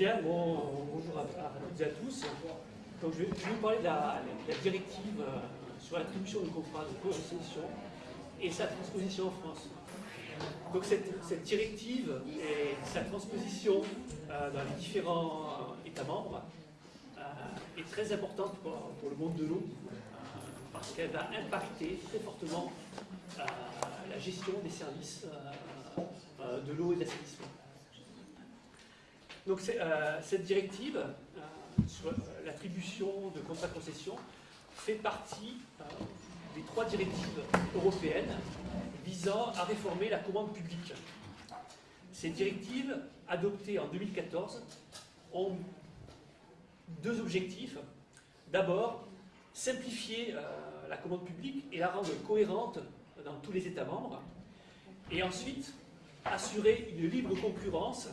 Bonjour à, toutes et à tous. Donc, je, vais, vous parler de la, directive euh, sur l'attribution de contrats de concession et sa transposition en France. Donc cette, directive et sa transposition euh, dans les différents États membres euh, est très importante pour, le monde de l'eau euh, parce qu'elle va impacter très fortement euh, la gestion des services euh, euh, de l'eau et de l'assainissement. Donc euh, cette directive euh, sur l'attribution de contrats de concession fait partie euh, des trois directives européennes visant à réformer la commande publique. Ces directives, adoptées en 2014, ont deux objectifs. D'abord, simplifier la commande publique et la rendre cohérente dans tous les États membres. Et ensuite, assurer une libre concurrence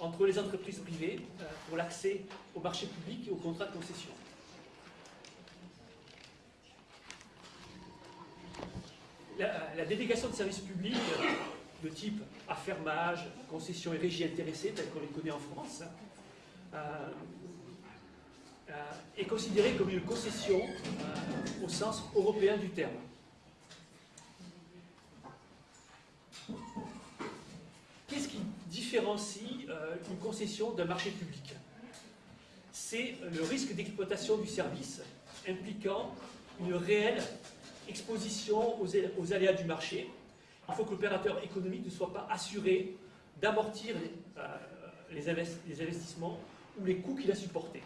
entre les entreprises privées euh, pour l'accès au marché public et aux contrats de concession. La, délégation de services publics euh, de type affermage, concession et régie intéressée, telle qu'on les connaît en France, euh, est considérée comme une concession au sens européen du terme. Qu'est-ce qui différencie une concession d'un marché public C'est le risque d'exploitation du service impliquant une réelle exposition aux, aléas du marché. Il faut que l'opérateur économique ne soit pas assuré d'amortir les, euh, les, invest les investissements ou les coûts qu'il a supportés.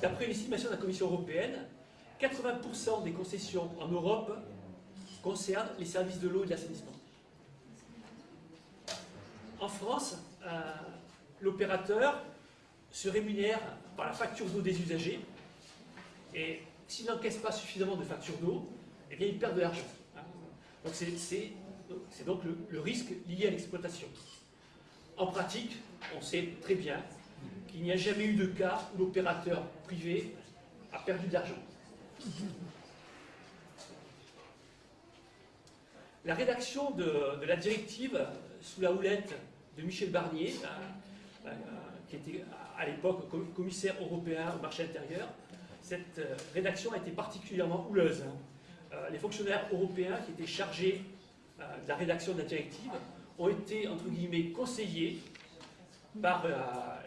D'après l'estimation de la Commission européenne, 80% des concessions en Europe concernent les services de l'eau et de l'assainissement. En France, euh, l'opérateur se rémunère par la facture d'eau des usagers et s'il n'encaisse pas suffisamment de factures d'eau, eh bien il perd de l'argent. Donc c'est donc le, risque lié à l'exploitation. En pratique, on sait très bien qu'il n'y a jamais eu de cas où l'opérateur privé a perdu de l'argent. La rédaction de, de, la directive sous la houlette de Michel Barnier, euh, euh, qui était à l'époque commissaire européen au marché intérieur, cette euh, rédaction a été particulièrement houleuse. Les fonctionnaires européens qui étaient chargés de la rédaction de la directive ont été, entre guillemets, conseillés par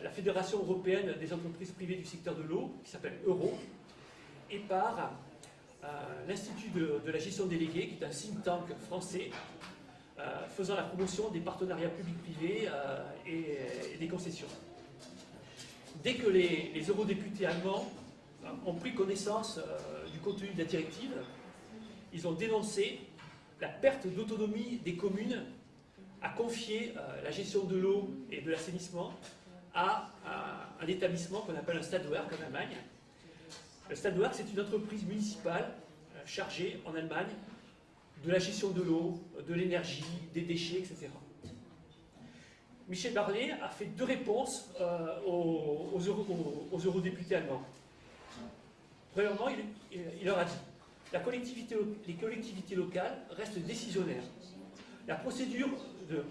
la Fédération européenne des entreprises privées du secteur de l'eau, qui s'appelle Euro, et par l'Institut de, la gestion déléguée, qui est un think tank français, faisant la promotion des partenariats publics-privés euh, et, des concessions. Dès que les, les eurodéputés allemands euh, ont pris connaissance euh, du contenu de la directive, ils ont dénoncé la perte d'autonomie des communes à confier euh, la gestion de l'eau et de l'assainissement à, un établissement qu'on appelle un Stadtwerk en Allemagne. Le Stadtwerk, c'est une entreprise municipale euh, chargée en Allemagne de la gestion de l'eau, de l'énergie, des déchets, etc. Michel Barnier a fait deux réponses euh, aux, aux, euro, aux, aux, eurodéputés allemands. Premièrement, il, leur a dit la les collectivités locales restent décisionnaires. La procédure de,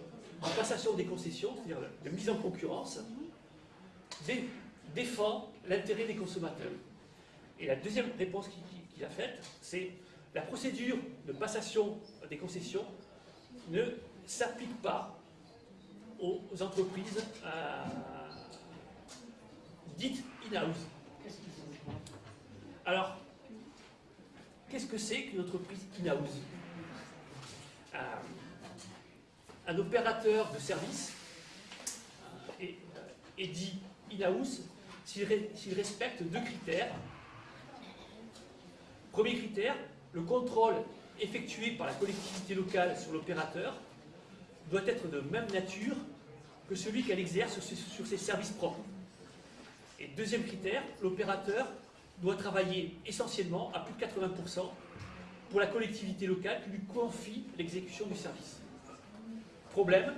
passation des concessions, c'est-à-dire de mise en concurrence, dé, défend l'intérêt des consommateurs. Et la deuxième réponse qu'il qu a faite, c'est la procédure de passation des concessions ne s'applique pas aux entreprises euh, dites in-house. Alors, qu'est-ce que c'est qu'une entreprise in-house? Euh, Un opérateur de service euh, est, est, dit in-house s'il respecte deux critères. Premier critère, le contrôle effectué par la collectivité locale sur l'opérateur doit être de même nature que celui qu'elle exerce sur ses, services propres. Et deuxième critère, l'opérateur doit travailler essentiellement à plus de 80% pour la collectivité locale qui lui confie l'exécution du service. Problème,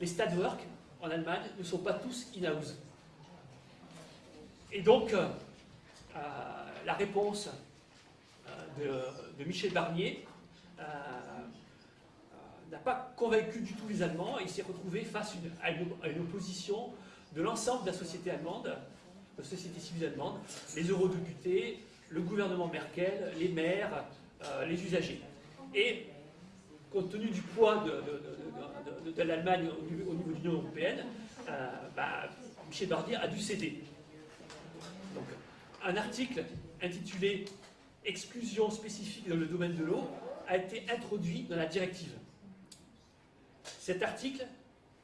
les Stadtwerk en Allemagne ne sont pas tous in-house. Et donc, euh, la réponse de, Michel Barnier euh, n'a pas convaincu du tout les Allemands et il s'est retrouvé face à, une, opposition de l'ensemble de la société allemande, de la société civile allemande, les eurodéputés, le gouvernement Merkel, les maires, euh, les usagers. Et compte tenu du poids de, l'Allemagne au niveau, de l'Union européenne, euh, bah, Michel Barnier a dû céder. Un article intitulé Exclusion spécifique dans le domaine de l'eau a été introduit dans la directive. Cet article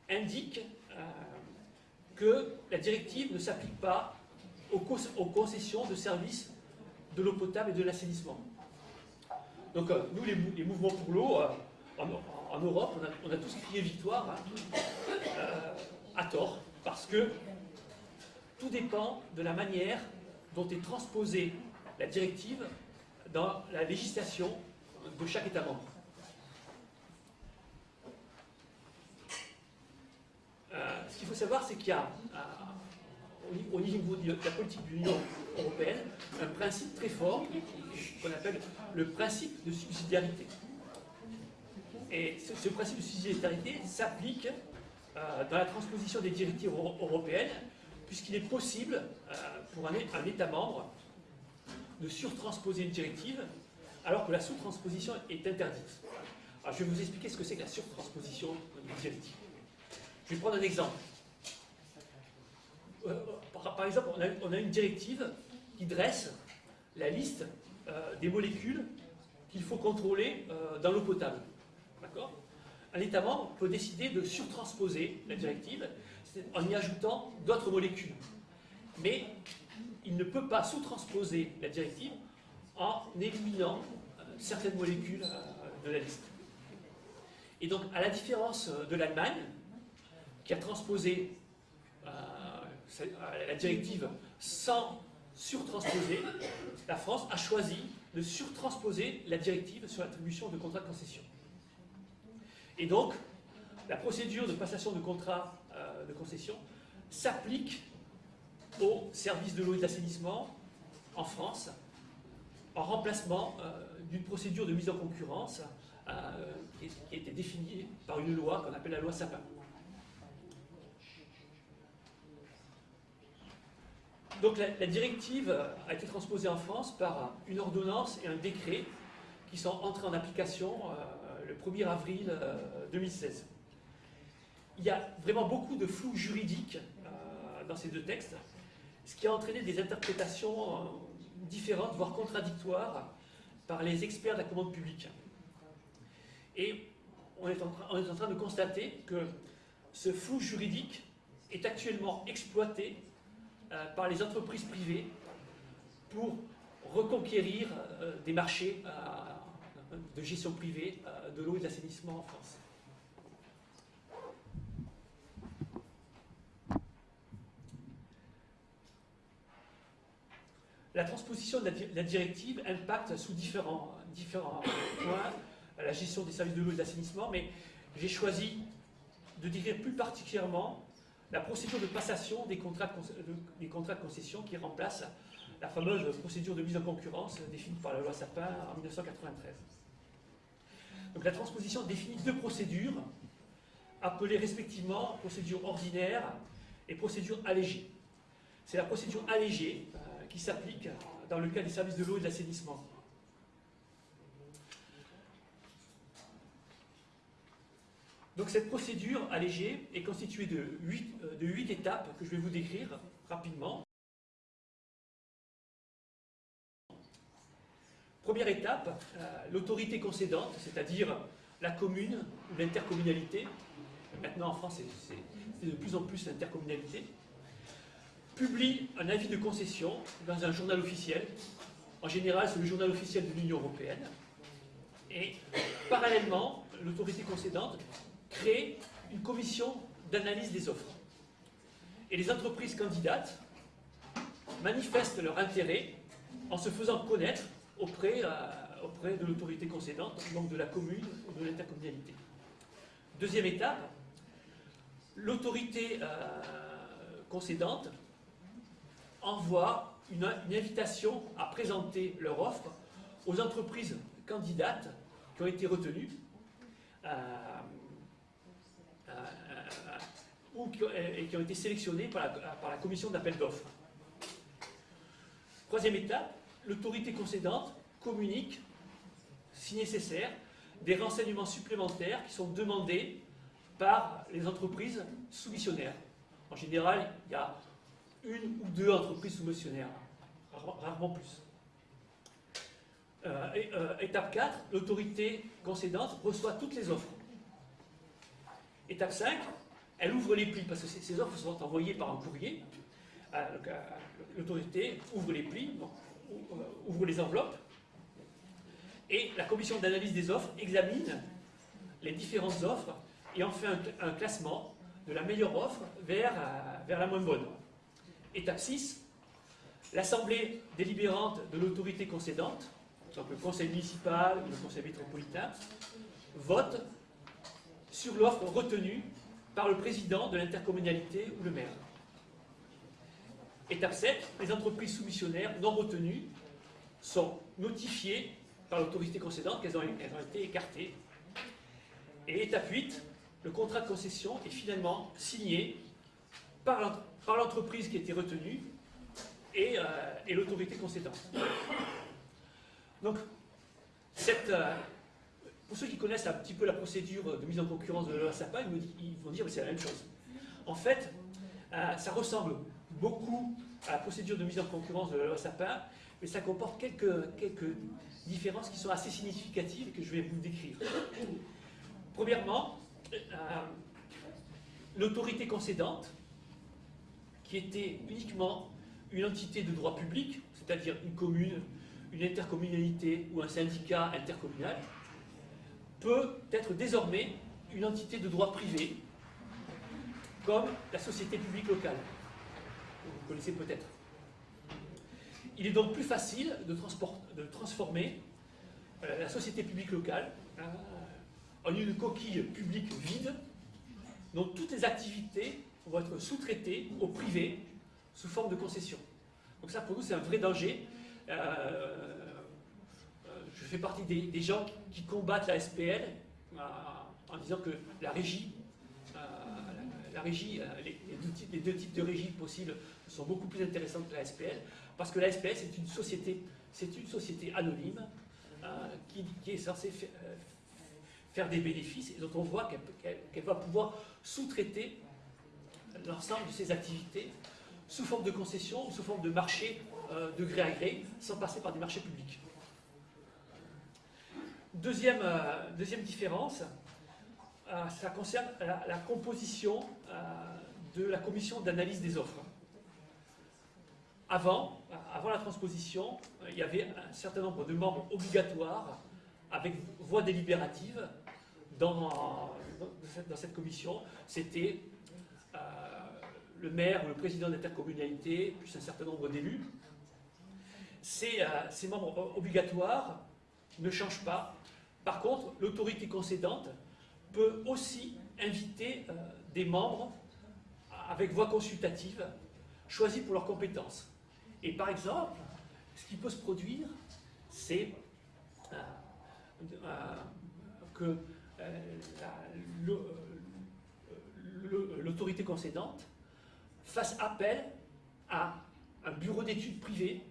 indique euh, que la directive ne s'applique pas aux, concessions de services de l'eau potable et de l'assainissement. Donc euh, nous, les, mouvements pour l'eau, euh, en, Europe, on a, tous crié victoire, hein, à tort, parce que tout dépend de la manière dont est transposée la directive dans la législation de chaque État membre. Euh, ce qu'il faut savoir, c'est qu'il y a, au niveau de la politique de l'Union européenne, un principe très fort qu'on appelle le principe de subsidiarité. Et ce, principe de subsidiarité s'applique euh, dans la transposition des directives européennes, puisqu'il est possible euh, pour un État membre de surtransposer une directive alors que la sous-transposition est interdite. Alors, je vais vous expliquer ce que c'est que la surtransposition d'une directive. Je vais prendre un exemple. Euh, par, exemple, on a, une directive qui dresse la liste euh, des molécules qu'il faut contrôler euh, dans l'eau potable. D'accord? Un État membre peut décider de surtransposer la directive en y ajoutant d'autres molécules. Mais il ne peut pas sous-transposer la directive en éliminant euh, certaines molécules euh, de la liste. Et donc, à la différence euh, de l'Allemagne, qui a transposé la directive sans surtransposer, la France a choisi de surtransposer la directive sur l'attribution de contrats de concession. Et donc, la procédure de passation de contrat de concession s'applique au service de l'eau et de l'assainissement en France, en remplacement euh, d'une procédure de mise en concurrence euh, qui, a été définie par une loi qu'on appelle la loi Sapin. Donc la, directive a été transposée en France par une ordonnance et un décret qui sont entrés en application euh, le 1er avril 2016. Il y a vraiment beaucoup de flou juridique dans ces deux textes ce qui a entraîné des interprétations euh, différentes, voire contradictoires, par les experts de la commande publique. Et on est en train, de constater que ce flou juridique est actuellement exploité euh, par les entreprises privées pour reconquérir euh, des marchés de gestion privée de l'eau et de l'assainissement en France. La transposition de la, directive impacte sous différents, points la gestion des services de l'eau et de l'assainissement, mais j'ai choisi de décrire plus particulièrement la procédure de passation des contrats de, des contrats de concession qui remplace la fameuse procédure de mise en concurrence définie par la loi Sapin en 1993. Donc la transposition définit deux procédures appelées respectivement procédure ordinaire et procédure allégée. C'est la procédure allégée qui s'applique dans le cas des services de l'eau et de l'assainissement. Donc cette procédure allégée est constituée de huit, euh, de étapes que je vais vous décrire rapidement. Première étape, euh, l'autorité concédante, c'est-à-dire la commune ou l'intercommunalité. Maintenant en France, c'est de plus en plus l'intercommunalité publie un avis de concession dans un journal officiel. En général, c'est le journal officiel de l'Union européenne. Et parallèlement, l'autorité concédante crée une commission d'analyse des offres. Et les entreprises candidates manifestent leur intérêt en se faisant connaître auprès, euh, auprès de l'autorité concédante, donc de la commune ou de l'intercommunalité. Deuxième étape, l'autorité euh, concédante envoie une, invitation à présenter leur offre aux entreprises candidates qui ont été retenues. Euh, euh, ou qui, et qui ont été sélectionnés par la, par la commission d'appel d'offres. Troisième étape, l'autorité concédante communique, si nécessaire, des renseignements supplémentaires qui sont demandés par les entreprises soumissionnaires. En général, il y a une ou deux entreprises soumissionnaires, rarement plus. Euh, euh, étape 4, l'autorité concédante reçoit toutes les offres. Étape 5, elle ouvre les plis, parce que ces offres sont envoyées par un courrier. Euh, l'autorité ouvre les plis, ouvre les enveloppes, et la commission d'analyse des offres examine les différentes offres et en fait un, classement de la meilleure offre vers, vers la moins bonne. Étape 6, l'assemblée délibérante de l'autorité concédante donc le conseil municipal ou le conseil métropolitain, vote sur l'offre retenue par le président de l'intercommunalité ou le maire. Étape 7, les entreprises soumissionnaires non retenues sont notifiées par l'autorité concédante qu'elles ont, été écartées. Et étape 8, le contrat de concession est finalement signé par l'entreprise qui été retenue et, euh, l'autorité concédante. Donc, euh, pour ceux qui connaissent un petit peu la procédure de mise en concurrence de la SAPA, ils, vont dire que c'est la même chose. En fait, euh, ça ressemble beaucoup à la procédure de mise en concurrence de la loi Sapin, mais ça comporte quelques, quelques différences qui sont assez significatives que je vais vous décrire. Premièrement, l'autorité concédante, qui était uniquement une entité de droit public, c'est-à-dire une commune, une intercommunalité ou un syndicat intercommunal peut être désormais une entité de droit privé, comme la société publique locale. Vous connaissez peut-être. Il est donc plus facile de, de transformer euh, la société publique locale euh, en une coquille publique vide, dont toutes les activités vont être sous-traitées au privé sous forme de concession. Donc ça, pour nous, c'est un vrai danger. Euh, euh, je fais partie des, gens qui combattent la SPL euh, en disant que la régie, la, régie les, deux types, de régie possibles sont beaucoup plus intéressantes que la SPL, parce que la SPL, c'est une société, c'est une société anonyme qui, est censée faire, des bénéfices et dont on voit qu'elle va pouvoir sous-traiter l'ensemble de ses activités sous forme de concession ou sous forme de marché euh, de gré à gré, sans passer par des marchés publics. Deuxième, euh, deuxième différence, euh, ça concerne la, composition de la commission d'analyse des offres. Avant, avant la transposition, il y avait un certain nombre de membres obligatoires avec voix délibérative dans, dans cette commission. C'était le maire ou le président d'intercommunalité, plus un certain nombre d'élus. Euh, ces, membres obligatoires ne changent pas. Par contre, l'autorité concédante peut aussi inviter euh, des membres avec voix consultative choisis pour leurs compétences. Et par exemple, ce qui peut se produire, c'est euh, que l'autorité concédante fasse appel à un bureau d'études privé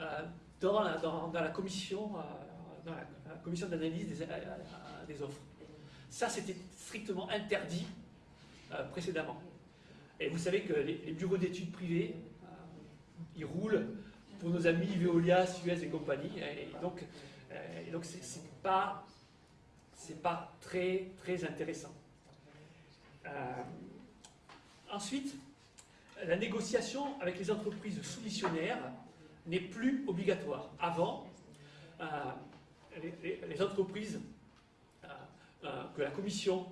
euh, dans, la, commission, euh, d'analyse des, euh, des, offres. Ça, c'était strictement interdit précédemment. Et vous savez que les, bureaux d'études privés, ils roulent pour nos amis Veolia, Suez et compagnie. Et donc, et donc c'est pas très, très intéressant. Ensuite, la négociation avec les entreprises soumissionnaires n'est plus obligatoire. Avant, euh, les, entreprises euh, euh, que la commission,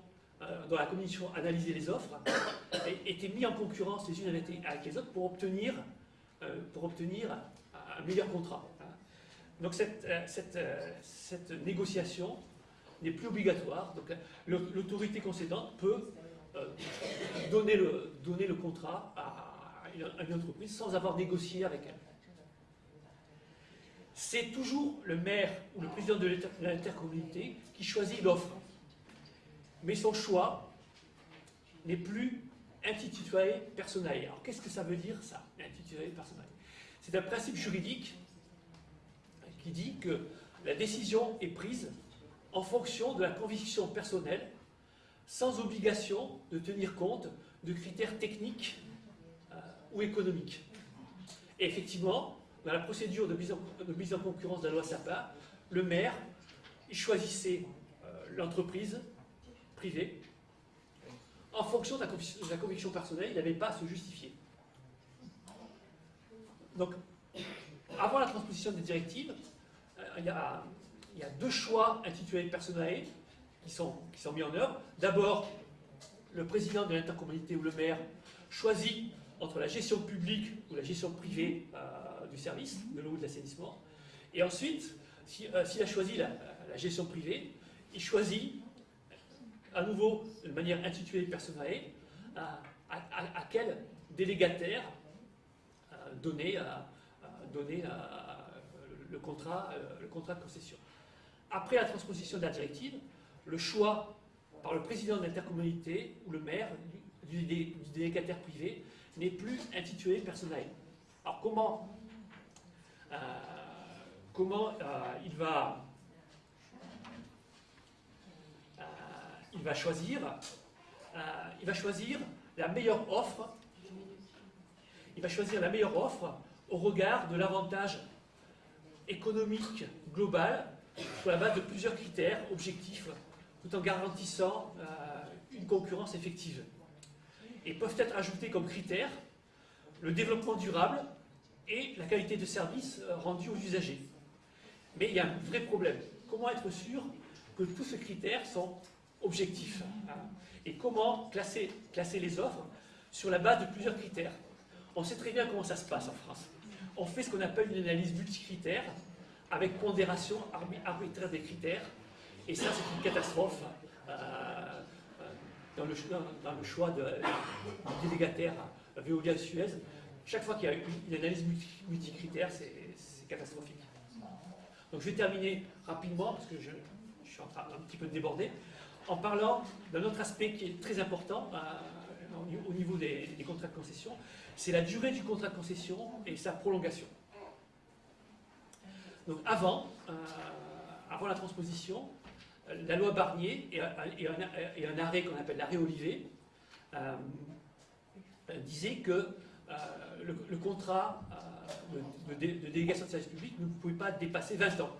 dont la commission analysait les offres étaient mises en concurrence les unes avec les autres pour obtenir, pour obtenir un meilleur contrat. Donc cette, cette, cette négociation n'est plus obligatoire. Donc l'autorité concédante peut donner, le, donner le contrat à une entreprise sans avoir négocié avec elle c'est toujours le maire ou le président de l'intercommunalité qui choisit l'offre. Mais son choix n'est plus intitulé personae. Alors qu'est-ce que ça veut dire ça, intitulé personae C'est un principe juridique qui dit que la décision est prise en fonction de la conviction personnelle, sans obligation de tenir compte de critères techniques euh, ou économiques. Et effectivement, dans la procédure de mise en, concurrence de la loi SAPA, le maire choisissait euh, l'entreprise privée en fonction de la, conviction personnelle, il n'avait pas à se justifier. Donc, avant la transposition des directives, euh, il, y a, deux choix intitulés personnels qui sont, mis en œuvre. D'abord, le président de l'intercommunalité ou le maire choisit entre la gestion publique ou la gestion privée euh, du service, de l'eau ou de l'assainissement. Et ensuite, euh, s'il a choisi la, gestion privée, il choisit à nouveau de manière intitulée personnelle à, à, quel délégataire euh, donner, contrat, le contrat de concession. Après la transposition de la directive, le choix par le président de l'intercommunalité ou le maire du, délégataire privé n'est plus intitulé personnel. Alors comment, euh, euh, il, va, euh, il va choisir il va choisir la meilleure offre il va choisir la meilleure offre au regard de l'avantage économique global sur la base de plusieurs critères objectifs tout en garantissant euh, une concurrence effective. Et peuvent être ajoutés comme critères le développement durable et la qualité de service euh, rendu aux usagers. Mais il y a un vrai problème. Comment être sûr que tous ces critères sont objectifs hein Et comment classer, classer les offres sur la base de plusieurs critères? On sait très bien comment ça se passe en France. On fait ce qu'on appelle une analyse multicritère avec pondération arbitraire des critères et ça, c'est une catastrophe euh, euh, dans, le, choix de, du délégataire Veolia-Suez. Chaque fois qu'il y a une, analyse multicritère, c'est catastrophique. Donc je vais terminer rapidement, parce que je, suis en train un petit peu de déborder, en parlant d'un autre aspect qui est très important euh, au niveau des, des, contrats de concession, c'est la durée du contrat de concession et sa prolongation. Donc avant, avant la transposition, la loi Barnier et, un, arrêt qu'on appelle l'arrêt Olivet euh, disait que euh, le, contrat euh, de, délégation de service public ne pouvait pas dépasser 20 ans.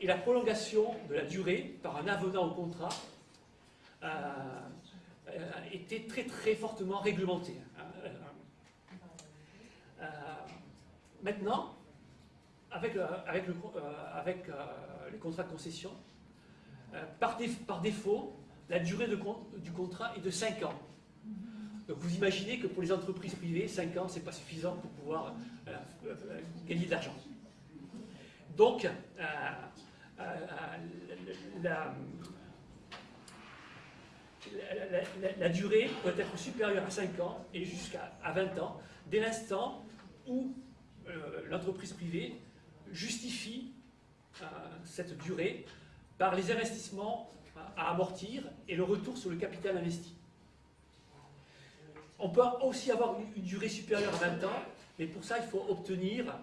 Et la prolongation de la durée par un avenant au contrat était très très fortement réglementée. maintenant, avec, avec, le, avec les contrats de concession, euh, par, défaut, la durée du contrat est de 5 ans. Donc vous imaginez que pour les entreprises privées, 5 ans, ce n'est pas suffisant pour pouvoir euh, euh, gagner de l'argent. Donc, la, durée doit être supérieure à 5 ans et jusqu'à 20 ans, dès l'instant où l'entreprise privée justifie cette durée par les investissements à amortir et le retour sur le capital investi. On peut aussi avoir une, durée supérieure à 20 ans, mais pour ça, il faut obtenir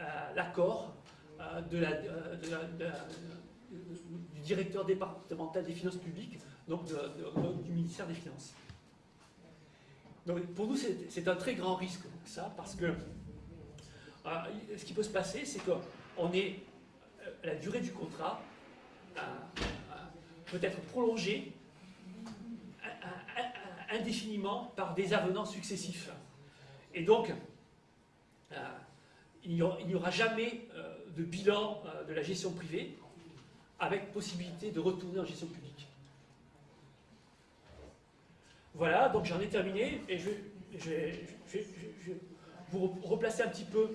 euh, l'accord euh, du directeur départemental des finances publiques, donc du ministère des Finances. Donc pour nous, c'est un très grand risque, ça, parce que euh, ce qui peut se passer, c'est qu'on est, la durée du contrat peut être prolongé indéfiniment par des avenants successifs. Et donc, euh, il n'y aura jamais euh, de bilan euh, de la gestion privée avec possibilité de retourner en gestion publique. Voilà, donc j'en ai terminé et je, vais vous replacer un petit peu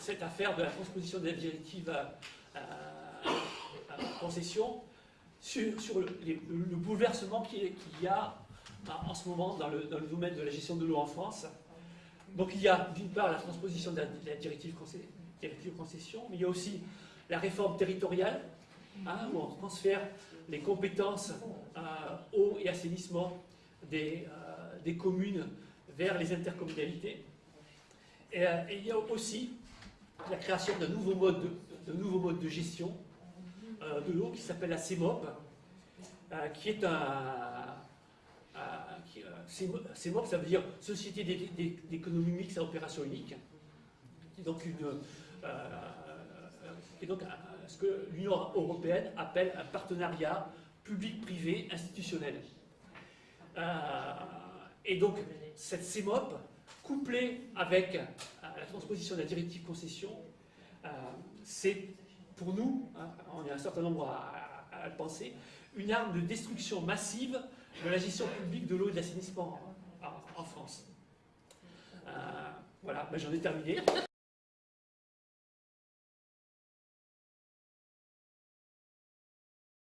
cette, affaire de la transposition de la directive concession sur, le, bouleversement qu'il y a en ce moment dans le, domaine de la gestion de l'eau en France. Donc il y a d'une part la transposition de la, directive, concession, mais il y a aussi la réforme territoriale, hein, où on transfère les compétences eau et assainissement des, communes vers les intercommunalités. Et, il y a aussi la création d'un nouveau mode de, nouveau mode de gestion de l'eau qui s'appelle la CEMOP, qui est un, CEMOP, ça veut dire Société d'économie mixte à opération unique, qui donc, une, euh, donc ce que l'Union européenne appelle un partenariat public-privé institutionnel. Euh, et donc, cette CEMOP, couplée avec euh, la transposition de la directive concession, c'est pour nous, hein, on est un certain nombre à, le penser, une arme de destruction massive de la gestion publique de l'eau et de l'assainissement en, France. Euh, voilà, ben, j'en ai terminé.